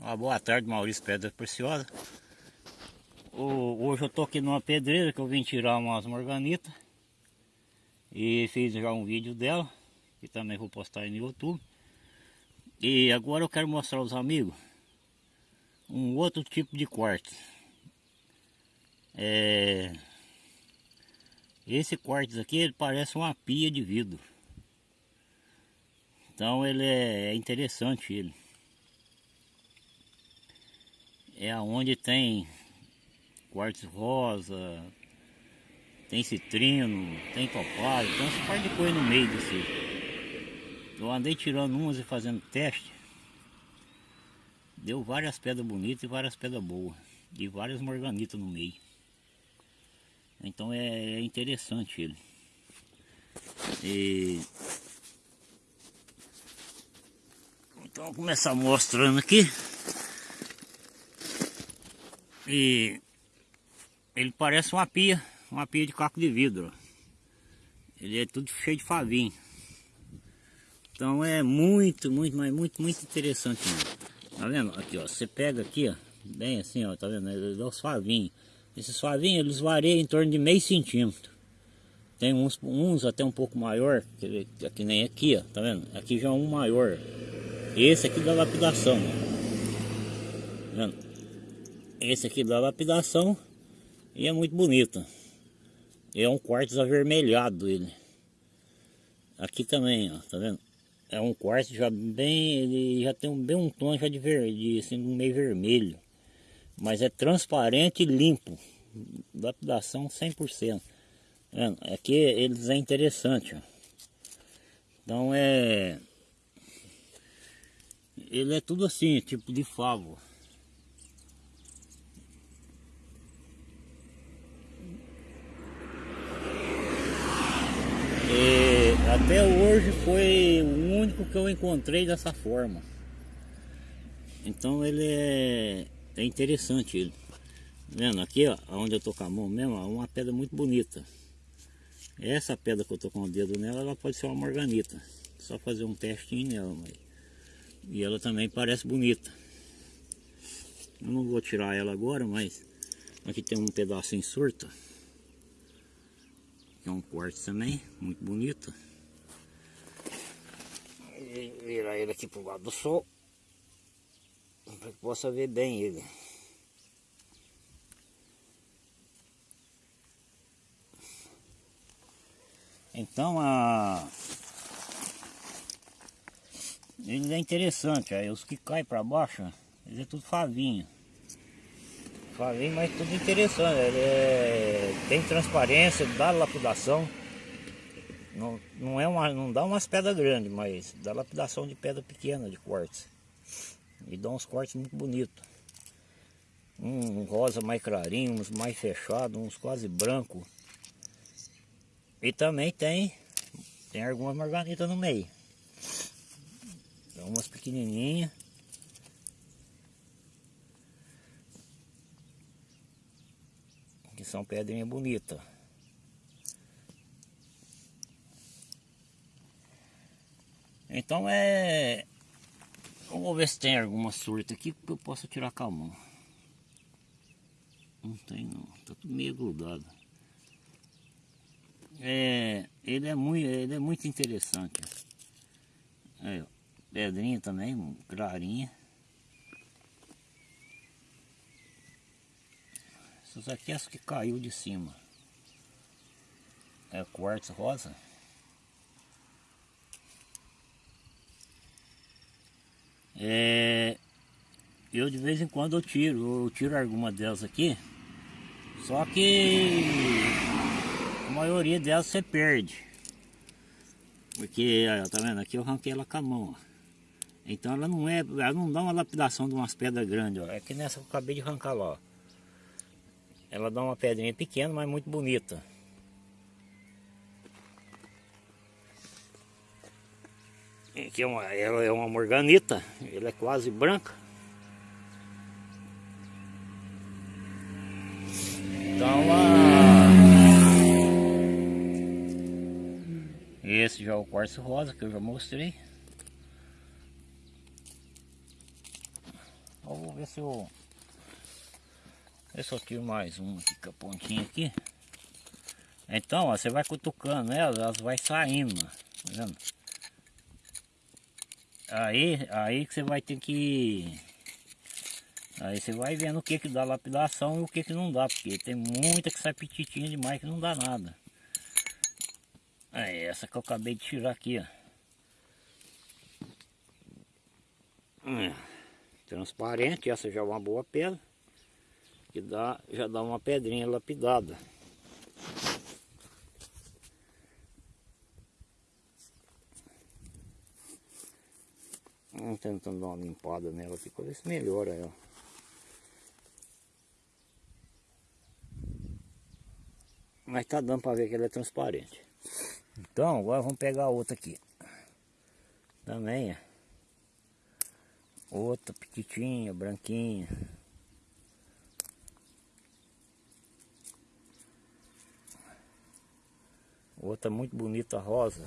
Uma boa tarde, Maurício Pedra Preciosa. hoje eu tô aqui numa pedreira que eu vim tirar umas morganitas. E fiz já um vídeo dela, que também vou postar aí no YouTube. E agora eu quero mostrar aos amigos um outro tipo de quartzo. É... Esse quartzo aqui ele parece uma pia de vidro. Então ele é interessante ele é aonde tem quartzo rosa, tem citrino, tem topázio, então você pode pôr no meio desse. Eu andei tirando umas e fazendo teste. Deu várias pedras bonitas e várias pedras boas. E várias morganitas no meio. Então é, é interessante ele. E... Então vou começar mostrando aqui. E ele parece uma pia, uma pia de caco de vidro. Ele é tudo cheio de favinho. Então é muito, muito, mas muito, muito interessante. Mesmo. Tá vendo? Aqui, ó. Você pega aqui, ó. Bem assim, ó. Tá vendo? Ele dá os favinhos. Esses favinhos, eles variam em torno de meio centímetro. Tem uns, uns até um pouco maior, que, que nem aqui, ó. Tá vendo? Aqui já é um maior. Esse aqui da lapidação, ó. Tá vendo? Esse aqui da lapidação e é muito bonito. É um quartzo avermelhado ele. Aqui também, ó, tá vendo? É um quartzo já bem, ele já tem um, bem um tom já de verde, assim, meio vermelho. Mas é transparente e limpo. Lapidação 100%. Tá vendo? Aqui eles é interessante, ó. Então é... Ele é tudo assim, tipo de favo. E até hoje foi o único que eu encontrei dessa forma. Então ele é, é interessante ele. Vendo aqui, ó, onde eu tô com a mão mesmo, uma pedra muito bonita. Essa pedra que eu tô com o dedo nela, ela pode ser uma morganita. Só fazer um testinho nela. Mas... E ela também parece bonita. Eu não vou tirar ela agora, mas aqui tem um pedacinho surto é um quartzo também, muito bonito. Virar ele aqui pro lado do sol. Para que possa ver bem ele. Então a ele é interessante, aí os que caem para baixo, eles é tudo favinho. Favinho, mas tudo interessante, ele é, tem transparência, dá lapidação. Não, não, é uma, não dá umas pedras grandes, mas dá lapidação de pedra pequena, de cortes. E dá uns cortes muito bonitos. Um rosa mais clarinho, uns mais fechados, uns quase branco. E também tem, tem algumas marganitas no meio. Tem umas pequenininhas. Que são pedrinhas bonitas. Então é... Vamos ver se tem alguma surta aqui que eu possa tirar com a mão. Não tem não, tá tudo meio grudado. É, ele é muito, ele é muito interessante. Aí, ó, pedrinha também, clarinha. Essas aqui é as que caiu de cima. É quartzo rosa. É, eu de vez em quando eu tiro, eu tiro alguma delas aqui. Só que a maioria delas você perde. Porque, ó, tá vendo? Aqui eu arranquei ela com a mão. Ó. Então ela não é, ela não dá uma lapidação de umas pedras grandes, ó. É que nessa que eu acabei de arrancar lá, ó. Ela dá uma pedrinha pequena, mas muito bonita. Aqui é uma, ela é uma morganita, ela é quase branca. Então a... Esse já é o quartzo rosa que eu já mostrei. Vou ver se eu... Eu tiro mais um aqui com a pontinha aqui. Então, ó, você vai cutucando elas, elas vai saindo, tá vendo? Aí, aí que você vai ter que... Aí você vai vendo o que que dá lapidação e o que que não dá, porque tem muita que sai petitinha demais que não dá nada. Essa que eu acabei de tirar aqui, ó. Hum, transparente, essa já é uma boa pedra. Que dá, já dá uma pedrinha lapidada. Vamos tentando dar uma limpada nela aqui para ver se melhora ela. Mas tá dando para ver que ela é transparente. Então agora vamos pegar outra aqui. Também é. Outra pequitinha, branquinha. Outra muito bonita rosa.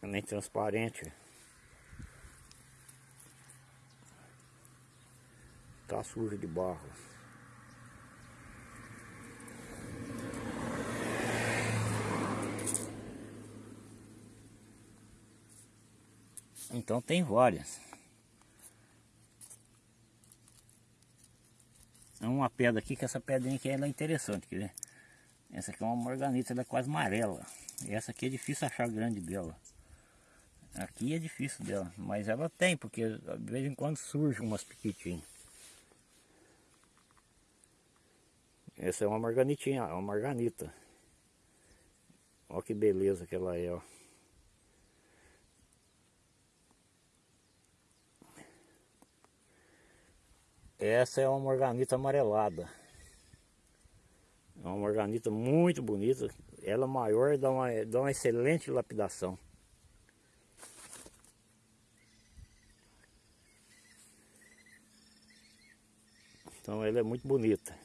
Também transparente. Tá suja de barro. Então tem várias. É uma pedra aqui, que essa pedrinha aqui ela é interessante, quer ver? Essa aqui é uma morganita, ela é quase amarela. Essa aqui é difícil achar grande dela. Aqui é difícil dela, mas ela tem, porque de vez em quando surge umas piquitinhas. Essa é uma marganitinha, é uma marganita. Olha que beleza que ela é, ó. Essa é uma morganita amarelada. É uma morganita muito bonita. Ela maior dá uma, dá uma excelente lapidação. Então ela é muito bonita.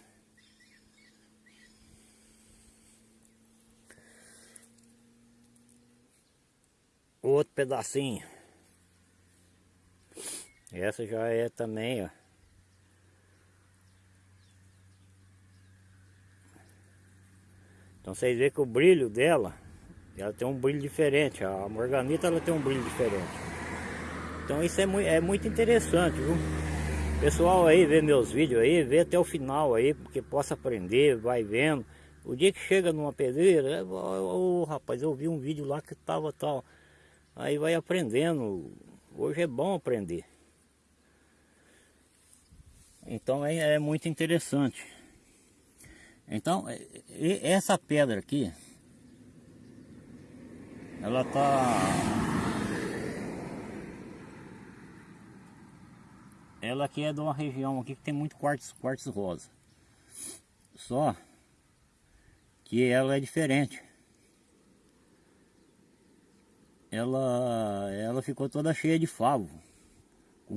Outro pedacinho. Essa já é também, ó. Então vocês veem que o brilho dela, ela tem um brilho diferente. A morganita ela tem um brilho diferente. Então isso é muito, é muito interessante, viu? Pessoal aí vê meus vídeos aí, vê até o final aí, porque possa aprender, vai vendo. O dia que chega numa pedreira, oh, rapaz, eu vi um vídeo lá que tava tal. Aí vai aprendendo. Hoje é bom aprender. Então é, é muito interessante. Então, essa pedra aqui, ela tá... Ela aqui é de uma região aqui que tem muito quartzo, quartzo rosa. Só que ela é diferente. Ela, ela ficou toda cheia de favo.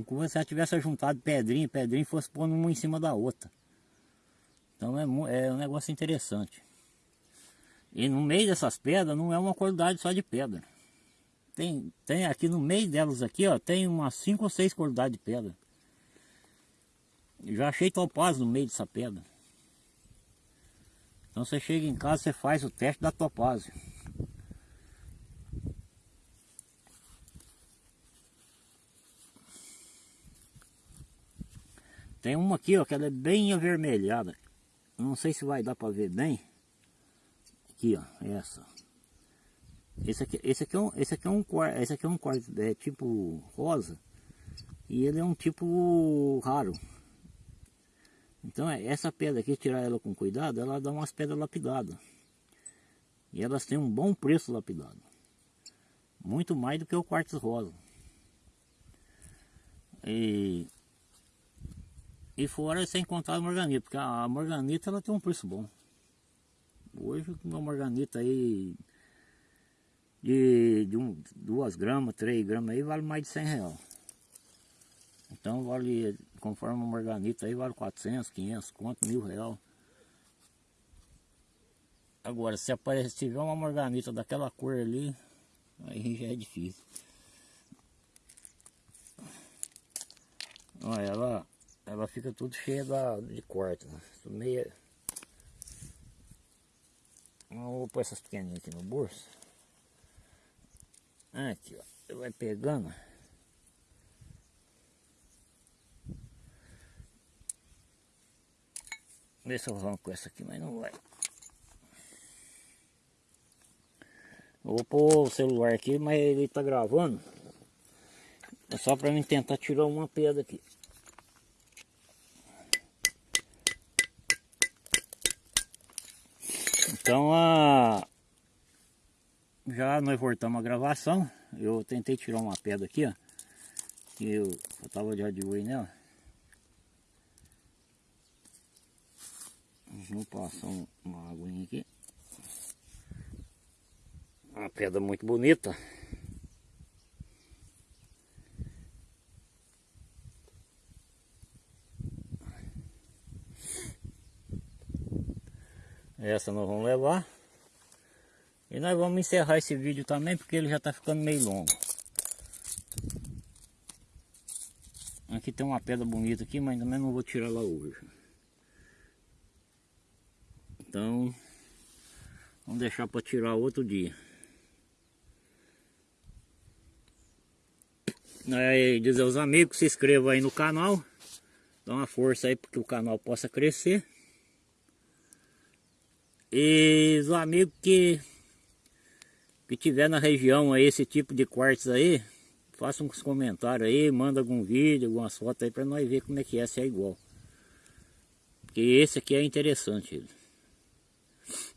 Como se ela tivesse juntado pedrinha, pedrinha fosse pondo uma em cima da outra. Então é, é um negócio interessante. E no meio dessas pedras não é uma qualidade só de pedra. Tem, tem aqui no meio delas aqui, ó, tem umas 5 ou 6 qualidades de pedra. já achei topázio no meio dessa pedra. Então você chega em casa, você faz o teste da topázio. Tem uma aqui, ó, que ela é bem avermelhada. Não sei se vai dar para ver bem. Aqui, ó, essa. Esse aqui, esse aqui é um, esse aqui é um esse aqui é um é tipo rosa. E ele é um tipo raro. Então é, essa pedra aqui, tirar ela com cuidado, ela dá umas pedras lapidadas. E elas têm um bom preço lapidado. Muito mais do que o quartzo rosa. E e fora sem contar a morganita, porque a morganita ela tem um preço bom. Hoje uma morganita aí de, de um, duas gramas, três gramas aí vale mais de 100 real. Então vale, conforme uma morganita aí vale 400, 500, quanto, mil real. Agora se aparecer, tiver uma morganita daquela cor ali, aí já é difícil. Olha, ela, ela fica tudo cheia da, de corte, né? Meia... Vou pôr essas pequenininhas aqui no bolso. Aqui, ó. Vai pegando. Vê se eu arranco essa aqui, mas não vai. Vou pôr o celular aqui, mas ele tá gravando. É só para mim tentar tirar uma pedra aqui. Então a já nós voltamos a gravação. Eu tentei tirar uma pedra aqui, ó. Que eu, eu tava de olho nela. Vamos passar uma aguinha aqui. Uma pedra muito bonita. Essa nós vamos levar. E nós vamos encerrar esse vídeo também, porque ele já está ficando meio longo. Aqui tem uma pedra bonita aqui, mas também não vou tirar lá hoje. Então, vamos deixar para tirar outro dia. Aí, dizer aos amigos, se inscrevam aí no canal. Dá uma força aí para que o canal possa crescer. E os amigos que, que tiver na região aí, esse tipo de quartos aí, façam uns comentários aí, manda algum vídeo, algumas fotos aí para nós ver como é que é, se é igual. Porque esse aqui é interessante.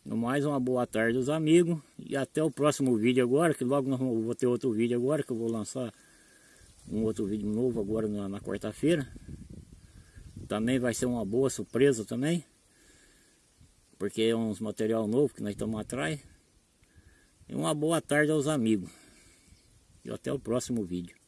No mais, uma boa tarde aos amigos e até o próximo vídeo agora, que logo nós vou ter outro vídeo agora, que eu vou lançar um outro vídeo novo agora na, na quarta-feira. Também vai ser uma boa surpresa também porque é uns material novo que nós estamos atrás. E uma boa tarde aos amigos. E até o próximo vídeo.